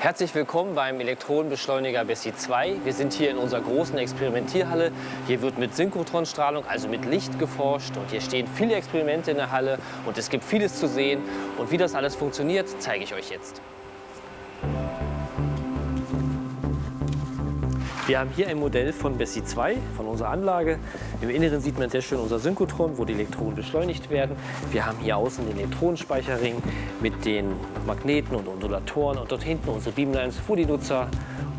Herzlich willkommen beim Elektronenbeschleuniger Bessie 2. Wir sind hier in unserer großen Experimentierhalle. Hier wird mit Synchrotronstrahlung, also mit Licht geforscht. Und hier stehen viele Experimente in der Halle und es gibt vieles zu sehen. Und wie das alles funktioniert, zeige ich euch jetzt. Wir haben hier ein Modell von Bessie 2, von unserer Anlage. Im Inneren sieht man sehr schön unser Synchrotron, wo die Elektronen beschleunigt werden. Wir haben hier außen den Elektronenspeicherring mit den Magneten und Ondulatoren und dort hinten unsere Beamlines, wo die Nutzer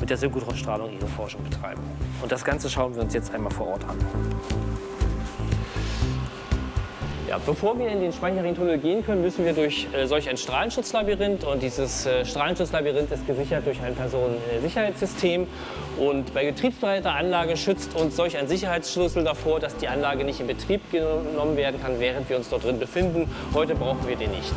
mit der Synchrotronstrahlung ihre Forschung betreiben. Und das Ganze schauen wir uns jetzt einmal vor Ort an. Ja, bevor wir in den Speicherringtunnel gehen können, müssen wir durch äh, solch ein Strahlenschutzlabyrinth. Und dieses äh, Strahlenschutzlabyrinth ist gesichert durch ein Personensicherheitssystem. Und bei getriebsbereiter Anlage schützt uns solch ein Sicherheitsschlüssel davor, dass die Anlage nicht in Betrieb genommen werden kann, während wir uns dort drin befinden. Heute brauchen wir den nicht.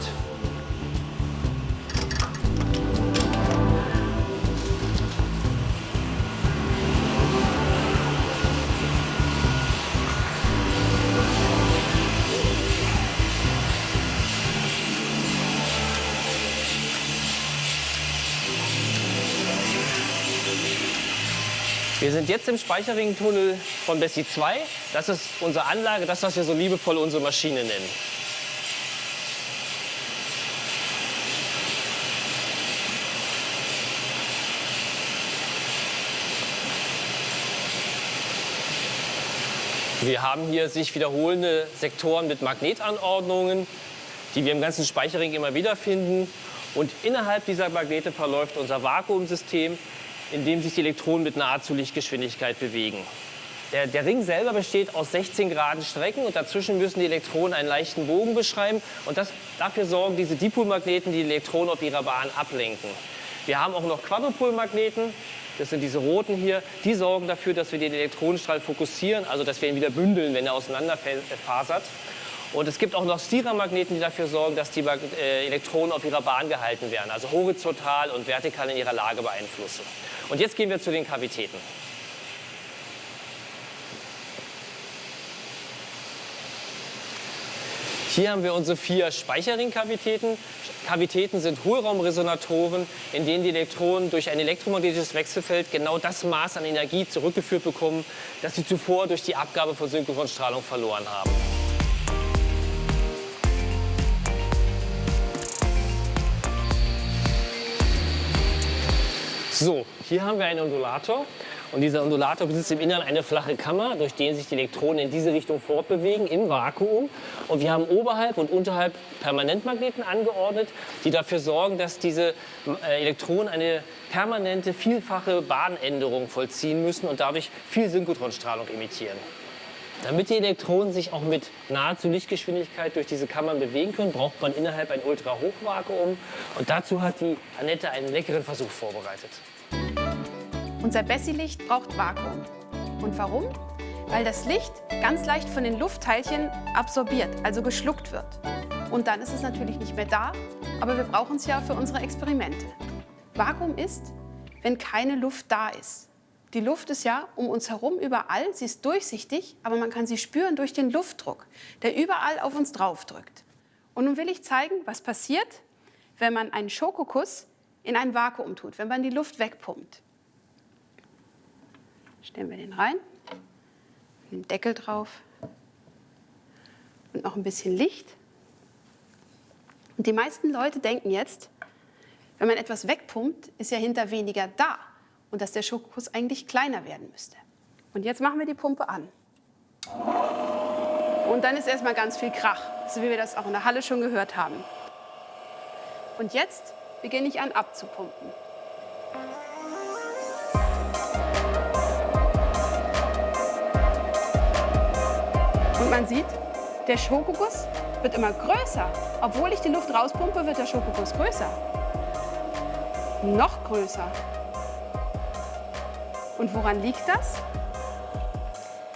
Wir sind jetzt im Speicherringtunnel von Bessie 2. Das ist unsere Anlage, das, was wir so liebevoll unsere Maschine nennen. Wir haben hier sich wiederholende Sektoren mit Magnetanordnungen, die wir im ganzen Speicherring immer wieder finden. Und innerhalb dieser Magnete verläuft unser Vakuumsystem, in dem sich die Elektronen mit nahezu Lichtgeschwindigkeit bewegen. Der, der, Ring selber besteht aus 16 Grad Strecken und dazwischen müssen die Elektronen einen leichten Bogen beschreiben. Und das, dafür sorgen diese Dipolmagneten, die die Elektronen auf ihrer Bahn ablenken. Wir haben auch noch Quadrupolmagneten, das sind diese roten hier, die sorgen dafür, dass wir den Elektronenstrahl fokussieren, also dass wir ihn wieder bündeln, wenn er auseinanderfasert. Und es gibt auch noch Stiramagneten, die dafür sorgen, dass die äh, Elektronen auf ihrer Bahn gehalten werden, also horizontal und vertikal in ihrer Lage beeinflussen. Und jetzt gehen wir zu den Kavitäten. Hier haben wir unsere vier Speicherringkavitäten. Kavitäten sind Hohlraumresonatoren, in denen die Elektronen durch ein elektromagnetisches Wechselfeld genau das Maß an Energie zurückgeführt bekommen, das sie zuvor durch die Abgabe von Synchronstrahlung verloren haben. So, hier haben wir einen Undulator. Und dieser Undulator besitzt im Inneren eine flache Kammer, durch den sich die Elektronen in diese Richtung fortbewegen, im Vakuum. Und wir haben oberhalb und unterhalb Permanentmagneten angeordnet, die dafür sorgen, dass diese äh, Elektronen eine permanente, vielfache Bahnänderung vollziehen müssen und dadurch viel Synchrotronstrahlung emittieren. Damit die Elektronen sich auch mit nahezu Lichtgeschwindigkeit durch diese Kammern bewegen können, braucht man innerhalb ein Ultrahochvakuum. Und dazu hat die Annette einen leckeren Versuch vorbereitet. Unser Bessie-Licht braucht Vakuum. Und warum? Weil das Licht ganz leicht von den Luftteilchen absorbiert, also geschluckt wird. Und dann ist es natürlich nicht mehr da, aber wir brauchen es ja für unsere Experimente. Vakuum ist, wenn keine Luft da ist. Die Luft ist ja um uns herum überall, sie ist durchsichtig, aber man kann sie spüren durch den Luftdruck, der überall auf uns drauf drückt. Und nun will ich zeigen, was passiert, wenn man einen Schokokuss in ein Vakuum tut, wenn man die Luft wegpumpt. Stellen wir den rein, den Deckel drauf und noch ein bisschen Licht. Und die meisten Leute denken jetzt, wenn man etwas wegpumpt, ist ja hinter weniger da und dass der Schokokuss eigentlich kleiner werden müsste. Und jetzt machen wir die Pumpe an. Und dann ist erstmal ganz viel Krach, so wie wir das auch in der Halle schon gehört haben. Und jetzt beginne ich an abzupumpen. Und man sieht, der Schokoguss wird immer größer. Obwohl ich die Luft rauspumpe, wird der Schokoguss größer. Noch größer. Und woran liegt das?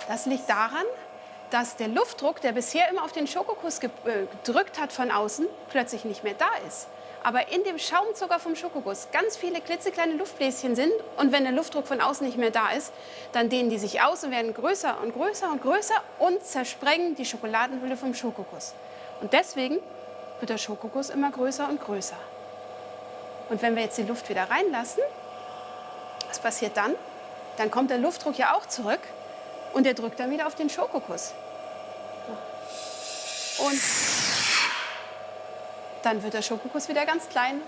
Das liegt daran, dass der Luftdruck, der bisher immer auf den Schokokuss äh, gedrückt hat von außen, plötzlich nicht mehr da ist. Aber in dem Schaumzucker vom Schokokuss ganz viele klitzekleine Luftbläschen sind und wenn der Luftdruck von außen nicht mehr da ist, dann dehnen die sich aus und werden größer und größer und größer und zersprengen die Schokoladenhülle vom Schokokuss. Und deswegen wird der Schokokuss immer größer und größer. Und wenn wir jetzt die Luft wieder reinlassen, was passiert dann? Dann kommt der Luftdruck ja auch zurück und der drückt dann wieder auf den Schokokuss. Und dann wird der Schokokuss wieder ganz klein.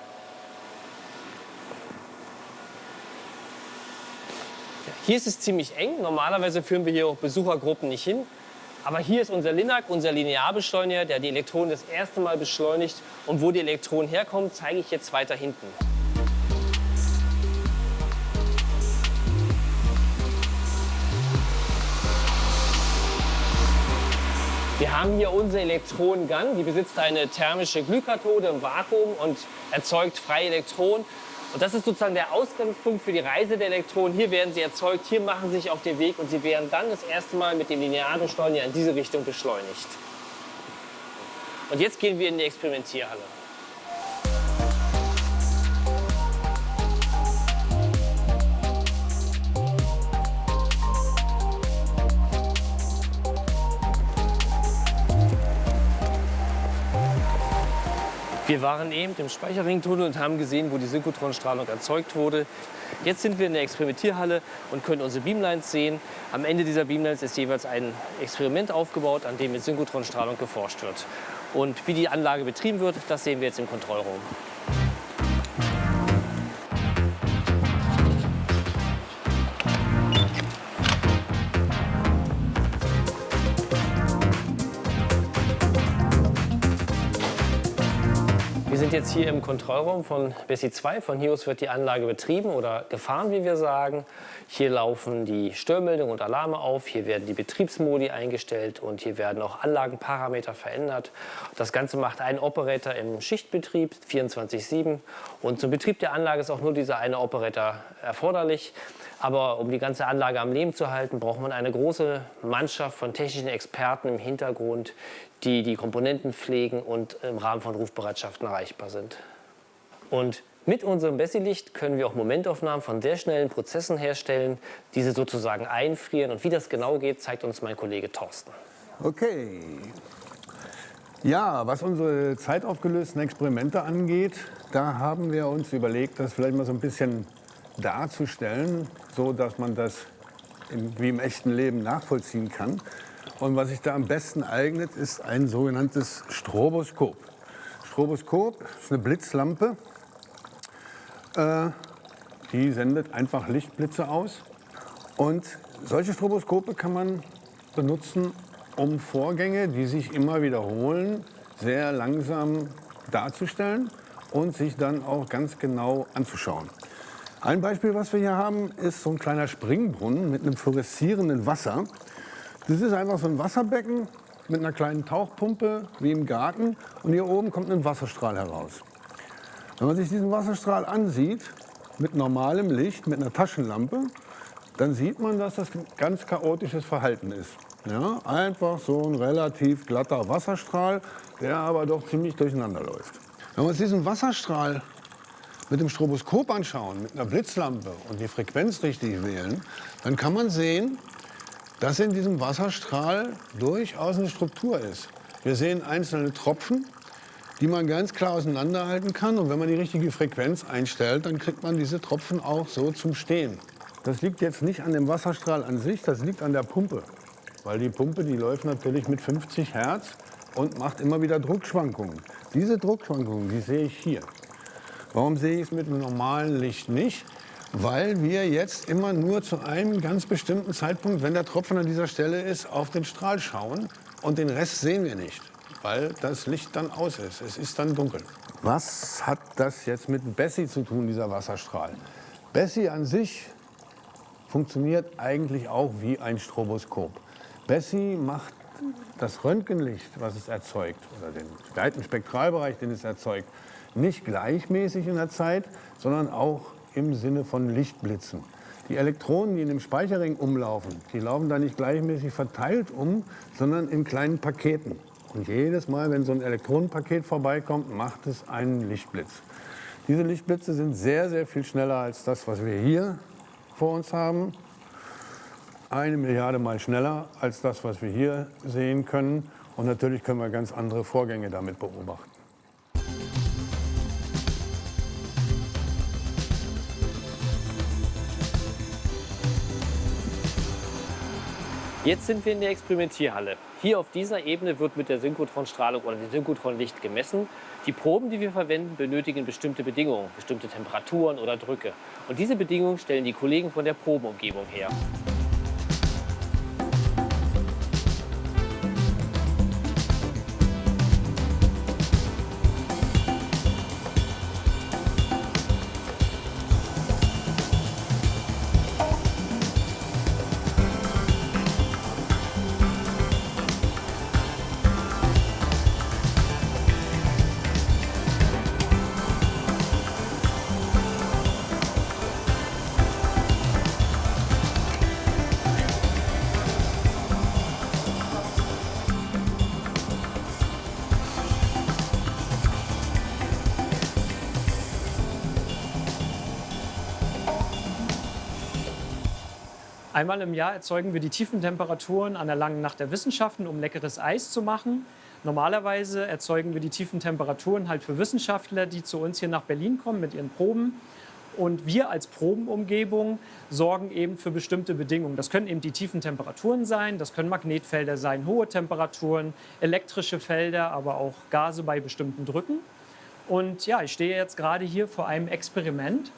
Hier ist es ziemlich eng. Normalerweise führen wir hier auch Besuchergruppen nicht hin. Aber hier ist unser Linac, unser Linearbeschleuniger, der die Elektronen das erste Mal beschleunigt. Und wo die Elektronen herkommen, zeige ich jetzt weiter hinten. Wir haben hier unsere Elektronengun, die besitzt eine thermische Glykkathode im Vakuum und erzeugt freie Elektronen. Und das ist sozusagen der Ausgangspunkt für die Reise der Elektronen. Hier werden sie erzeugt, hier machen sie sich auf den Weg und sie werden dann das erste Mal mit dem Linearbeschleuniger in diese Richtung beschleunigt. Und jetzt gehen wir in die Experimentierhalle. Wir waren eben im Speicherringtunnel und haben gesehen, wo die Synchrotronstrahlung erzeugt wurde. Jetzt sind wir in der Experimentierhalle und können unsere Beamlines sehen. Am Ende dieser Beamlines ist jeweils ein Experiment aufgebaut, an dem mit Synchrotronstrahlung geforscht wird. Und wie die Anlage betrieben wird, das sehen wir jetzt im Kontrollraum. Sind jetzt hier im Kontrollraum von Bessie 2. Von hier aus wird die Anlage betrieben oder gefahren, wie wir sagen. Hier laufen die Störmeldungen und Alarme auf. Hier werden die Betriebsmodi eingestellt und hier werden auch Anlagenparameter verändert. Das Ganze macht ein Operator im Schichtbetrieb 24/7 und zum Betrieb der Anlage ist auch nur dieser eine Operator erforderlich. Aber um die ganze Anlage am Leben zu halten, braucht man eine große Mannschaft von technischen Experten im Hintergrund, die die Komponenten pflegen und im Rahmen von Rufbereitschaften erreichbar sind. Und mit unserem Bessi-Licht können wir auch Momentaufnahmen von sehr schnellen Prozessen herstellen, diese sozusagen einfrieren. Und wie das genau geht, zeigt uns mein Kollege Thorsten. Okay. Ja, was unsere zeitaufgelösten Experimente angeht, da haben wir uns überlegt, das vielleicht mal so ein bisschen darzustellen, so dass man das im, wie im echten Leben nachvollziehen kann. Und was sich da am besten eignet, ist ein sogenanntes Stroboskop. Stroboskop ist eine Blitzlampe, äh, die sendet einfach Lichtblitze aus. Und solche Stroboskope kann man benutzen, um Vorgänge, die sich immer wiederholen, sehr langsam darzustellen und sich dann auch ganz genau anzuschauen. Ein Beispiel, was wir hier haben, ist so ein kleiner Springbrunnen mit einem fluoreszierenden Wasser. Das ist einfach so ein Wasserbecken mit einer kleinen Tauchpumpe wie im Garten und hier oben kommt ein Wasserstrahl heraus. Wenn man sich diesen Wasserstrahl ansieht, mit normalem Licht, mit einer Taschenlampe, dann sieht man, dass das ganz chaotisches Verhalten ist. Ja, einfach so ein relativ glatter Wasserstrahl, der aber doch ziemlich durcheinander läuft. Wenn wir uns diesen Wasserstrahl mit dem Stroboskop anschauen, mit einer Blitzlampe und die Frequenz richtig wählen, dann kann man sehen, dass in diesem Wasserstrahl durchaus eine Struktur ist. Wir sehen einzelne Tropfen, die man ganz klar auseinanderhalten kann. Und wenn man die richtige Frequenz einstellt, dann kriegt man diese Tropfen auch so zum Stehen. Das liegt jetzt nicht an dem Wasserstrahl an sich, das liegt an der Pumpe. Weil die Pumpe, die läuft natürlich mit 50 Hertz und macht immer wieder Druckschwankungen. Diese Druckschwankungen, die sehe ich hier. Warum sehe ich es mit dem normalen Licht nicht? Weil wir jetzt immer nur zu einem ganz bestimmten Zeitpunkt, wenn der Tropfen an dieser Stelle ist, auf den Strahl schauen und den Rest sehen wir nicht, weil das Licht dann aus ist. Es ist dann dunkel. Was hat das jetzt mit Bessie zu tun, dieser Wasserstrahl? Bessie an sich funktioniert eigentlich auch wie ein Stroboskop. Bessie macht das Röntgenlicht, was es erzeugt, oder den weiten Spektralbereich, den es erzeugt, nicht gleichmäßig in der Zeit, sondern auch im Sinne von Lichtblitzen. Die Elektronen, die in dem Speicherring umlaufen, die laufen da nicht gleichmäßig verteilt um, sondern in kleinen Paketen. Und jedes Mal, wenn so ein Elektronenpaket vorbeikommt, macht es einen Lichtblitz. Diese Lichtblitze sind sehr, sehr viel schneller als das, was wir hier vor uns haben. Eine Milliarde Mal schneller als das, was wir hier sehen können. Und natürlich können wir ganz andere Vorgänge damit beobachten. Jetzt sind wir in der Experimentierhalle. Hier auf dieser Ebene wird mit der Synchrotronstrahlung oder dem Synchrotronlicht gemessen. Die Proben, die wir verwenden, benötigen bestimmte Bedingungen, bestimmte Temperaturen oder Drücke. Und diese Bedingungen stellen die Kollegen von der Probenumgebung her. Einmal im Jahr erzeugen wir die tiefen Temperaturen an der langen Nacht der Wissenschaften, um leckeres Eis zu machen. Normalerweise erzeugen wir die tiefen Temperaturen halt für Wissenschaftler, die zu uns hier nach Berlin kommen mit ihren Proben. Und wir als Probenumgebung sorgen eben für bestimmte Bedingungen. Das können eben die tiefen Temperaturen sein, das können Magnetfelder sein, hohe Temperaturen, elektrische Felder, aber auch Gase bei bestimmten Drücken. Und ja, ich stehe jetzt gerade hier vor einem Experiment.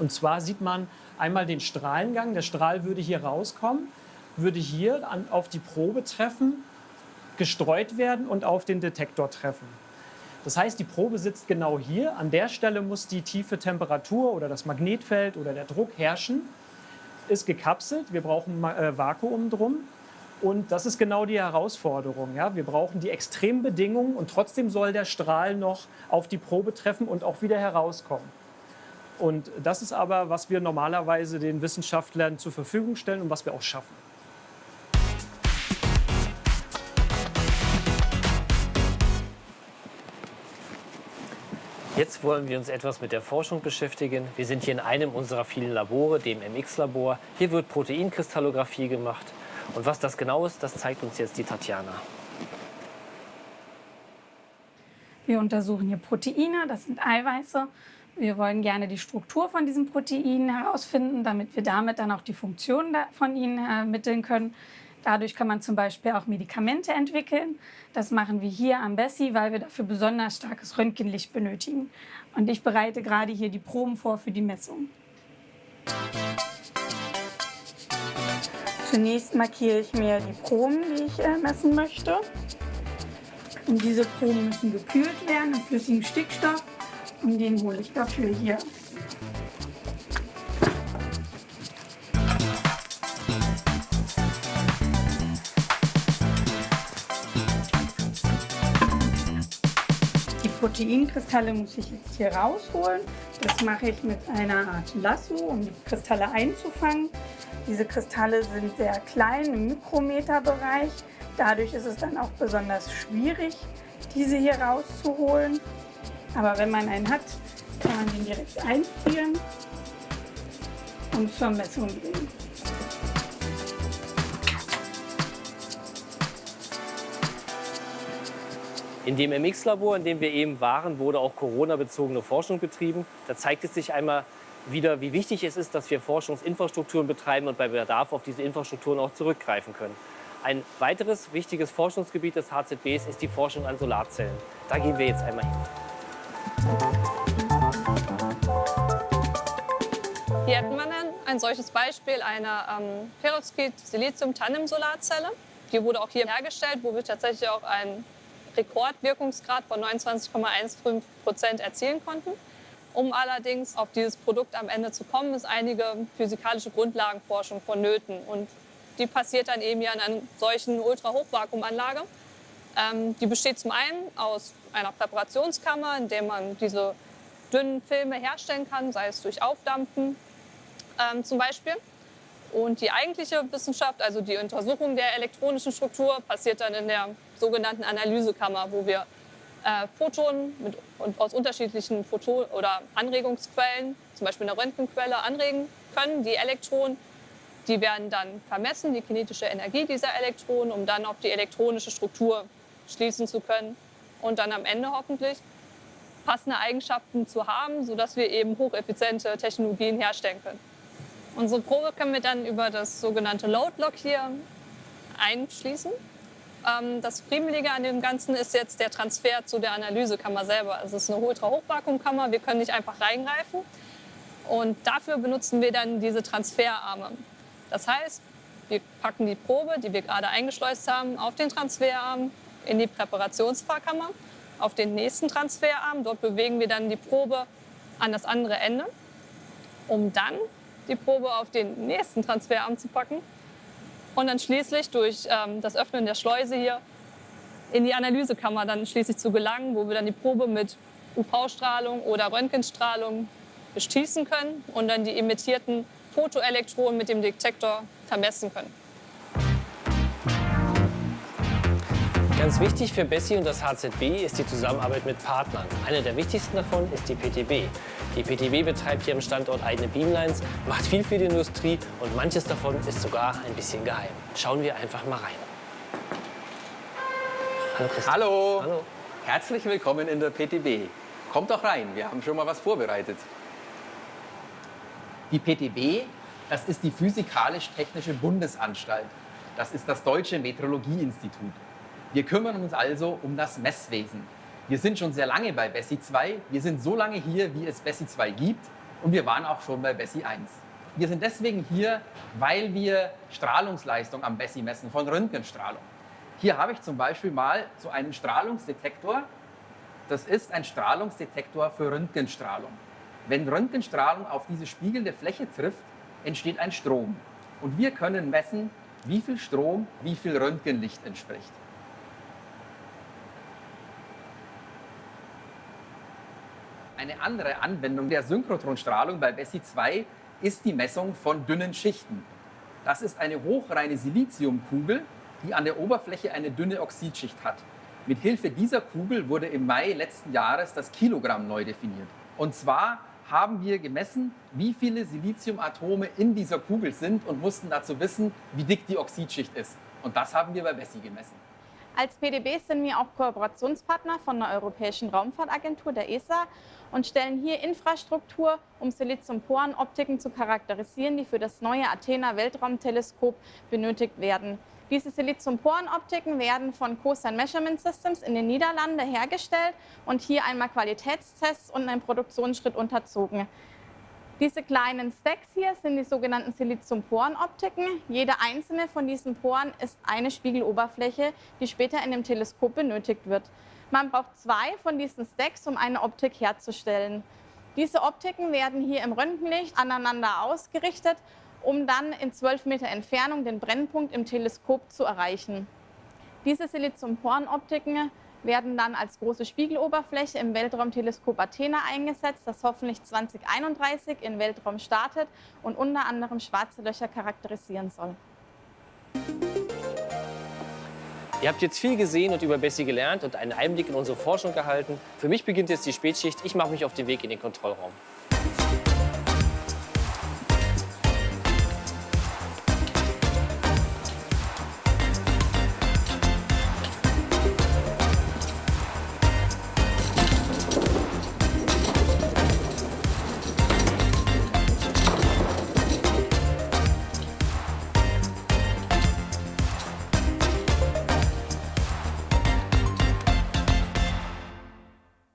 Und zwar sieht man einmal den Strahlengang. Der Strahl würde hier rauskommen, würde hier an, auf die Probe treffen, gestreut werden und auf den Detektor treffen. Das heißt, die Probe sitzt genau hier. An der Stelle muss die tiefe Temperatur oder das Magnetfeld oder der Druck herrschen. Ist gekapselt. Wir brauchen äh, Vakuum drum. Und das ist genau die Herausforderung. Ja? Wir brauchen die Extrembedingungen und trotzdem soll der Strahl noch auf die Probe treffen und auch wieder herauskommen. Und das ist aber, was wir normalerweise den Wissenschaftlern zur Verfügung stellen und was wir auch schaffen. Jetzt wollen wir uns etwas mit der Forschung beschäftigen. Wir sind hier in einem unserer vielen Labore, dem MX-Labor. Hier wird Proteinkristallographie gemacht. Und was das genau ist, das zeigt uns jetzt die Tatjana. Wir untersuchen hier Proteine, das sind Eiweiße. Wir wollen gerne die Struktur von diesen Proteinen herausfinden, damit wir damit dann auch die Funktion von ihnen ermitteln können. Dadurch kann man zum Beispiel auch Medikamente entwickeln. Das machen wir hier am Bessie, weil wir dafür besonders starkes Röntgenlicht benötigen. Und ich bereite gerade hier die Proben vor für die Messung. Zunächst markiere ich mir die Proben, die ich äh, messen möchte. Und diese Proben müssen gekühlt werden in flüssigem Stickstoff und den hole ich dafür hier. Die Proteinkristalle muss ich jetzt hier rausholen. Das mache ich mit einer Art Lasso, um die Kristalle einzufangen. Diese Kristalle sind sehr klein im Mikrometerbereich. Dadurch ist es dann auch besonders schwierig, diese hier rauszuholen. Aber wenn man einen hat, kann man den direkt einfrieren und zur Messung bringen. In dem MX-Labor, in dem wir eben waren, wurde auch Corona-bezogene Forschung betrieben. Da zeigt es sich einmal wieder, wie wichtig es ist, dass wir Forschungsinfrastrukturen betreiben und bei Bedarf auf diese Infrastrukturen auch zurückgreifen können. Ein weiteres wichtiges Forschungsgebiet des HZBs ist die Forschung an Solarzellen. Da gehen wir jetzt einmal hin. Hier hätten wir dann ein solches Beispiel einer ähm, Perovskit-Silizium-Tandem-Solarzelle. Die wurde auch hier hergestellt, wo wir tatsächlich auch einen Rekordwirkungsgrad von 29,15 Prozent erzielen konnten. Um allerdings auf dieses Produkt am Ende zu kommen, ist einige physikalische Grundlagenforschung vonnöten. Und die passiert dann eben ja in einer solchen Ultrahochvakuumanlage. Ähm, die besteht zum einen aus einer Präparationskammer, in der man diese dünnen Filme herstellen kann, sei es durch Aufdampfen ähm, zum Beispiel. Und die eigentliche Wissenschaft, also die Untersuchung der elektronischen Struktur, passiert dann in der sogenannten Analysekammer, wo wir äh, Photonen mit, aus unterschiedlichen Photo oder Anregungsquellen, zum Beispiel eine Röntgenquelle, anregen können. Die Elektronen, die werden dann vermessen, die kinetische Energie dieser Elektronen, um dann auf die elektronische Struktur schließen zu können und dann am Ende hoffentlich passende Eigenschaften zu haben, sodass wir eben hocheffiziente Technologien herstellen können. Unsere Probe können wir dann über das sogenannte Load Lock hier einschließen. Ähm, das Friemelige an dem Ganzen ist jetzt der Transfer zu der Analysekammer selber. Also es ist eine Ultra-Hochvakuumkammer, wir können nicht einfach reingreifen. Und dafür benutzen wir dann diese Transferarme. Das heißt, wir packen die Probe, die wir gerade eingeschleust haben, auf den Transferarm in die Präparationsfahrkammer, auf den nächsten Transferarm. Dort bewegen wir dann die Probe an das andere Ende, um dann die Probe auf den nächsten Transferarm zu packen und dann schließlich durch ähm, das Öffnen der Schleuse hier in die Analysekammer dann schließlich zu gelangen, wo wir dann die Probe mit UV-Strahlung oder Röntgenstrahlung beschießen können und dann die emittierten Photoelektronen mit dem Detektor vermessen können. Ganz wichtig für Bessie und das HZB ist die Zusammenarbeit mit Partnern. Einer der wichtigsten davon ist die PTB. Die PTB betreibt hier am Standort eigene Beamlines, macht viel für die Industrie und manches davon ist sogar ein bisschen geheim. Schauen wir einfach mal rein. Hallo Christoph. Hallo. Hallo. Herzlich willkommen in der PTB. Kommt doch rein, wir haben schon mal was vorbereitet. Die PTB, das ist die Physikalisch-Technische Bundesanstalt. Das ist das Deutsche Metrologieinstitut. Wir kümmern uns also um das Messwesen. Wir sind schon sehr lange bei Bessie 2. Wir sind so lange hier, wie es Bessie 2 gibt. Und wir waren auch schon bei Bessie 1. Wir sind deswegen hier, weil wir Strahlungsleistung am Bessie messen von Röntgenstrahlung. Hier habe ich zum Beispiel mal so einen Strahlungsdetektor. Das ist ein Strahlungsdetektor für Röntgenstrahlung. Wenn Röntgenstrahlung auf diese spiegelnde Fläche trifft, entsteht ein Strom. Und wir können messen, wie viel Strom wie viel Röntgenlicht entspricht. Eine andere Anwendung der Synchrotronstrahlung bei Bessie 2 ist die Messung von dünnen Schichten. Das ist eine hochreine Siliziumkugel, die an der Oberfläche eine dünne Oxidschicht hat. Mit Hilfe dieser Kugel wurde im Mai letzten Jahres das Kilogramm neu definiert. Und zwar haben wir gemessen, wie viele Siliziumatome in dieser Kugel sind und mussten dazu wissen, wie dick die Oxidschicht ist. Und das haben wir bei Bessie gemessen. Als PDB sind wir auch Kooperationspartner von der Europäischen Raumfahrtagentur, der ESA, und stellen hier Infrastruktur, um Siliziumporenoptiken zu charakterisieren, die für das neue Athena Weltraumteleskop benötigt werden. Diese Siliziumporenoptiken werden von COSAN Measurement Systems in den Niederlanden hergestellt und hier einmal Qualitätstests und einen Produktionsschritt unterzogen. Diese kleinen Stacks hier sind die sogenannten Siliziumporenoptiken. Jede einzelne von diesen Poren ist eine Spiegeloberfläche, die später in dem Teleskop benötigt wird. Man braucht zwei von diesen Stacks, um eine Optik herzustellen. Diese Optiken werden hier im Röntgenlicht aneinander ausgerichtet, um dann in 12 Meter Entfernung den Brennpunkt im Teleskop zu erreichen. Diese Siliziumporenoptiken werden dann als große Spiegeloberfläche im Weltraumteleskop Athena eingesetzt, das hoffentlich 2031 in Weltraum startet und unter anderem schwarze Löcher charakterisieren soll. Ihr habt jetzt viel gesehen und über Bessie gelernt und einen Einblick in unsere Forschung gehalten. Für mich beginnt jetzt die Spätschicht. Ich mache mich auf den Weg in den Kontrollraum.